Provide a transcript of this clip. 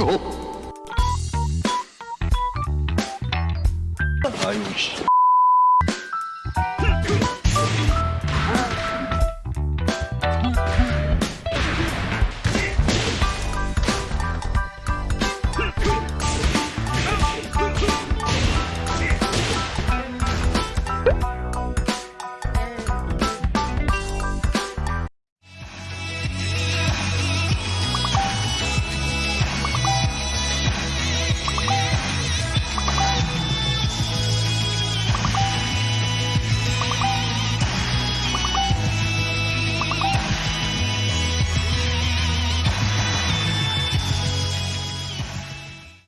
어? 아유 씨.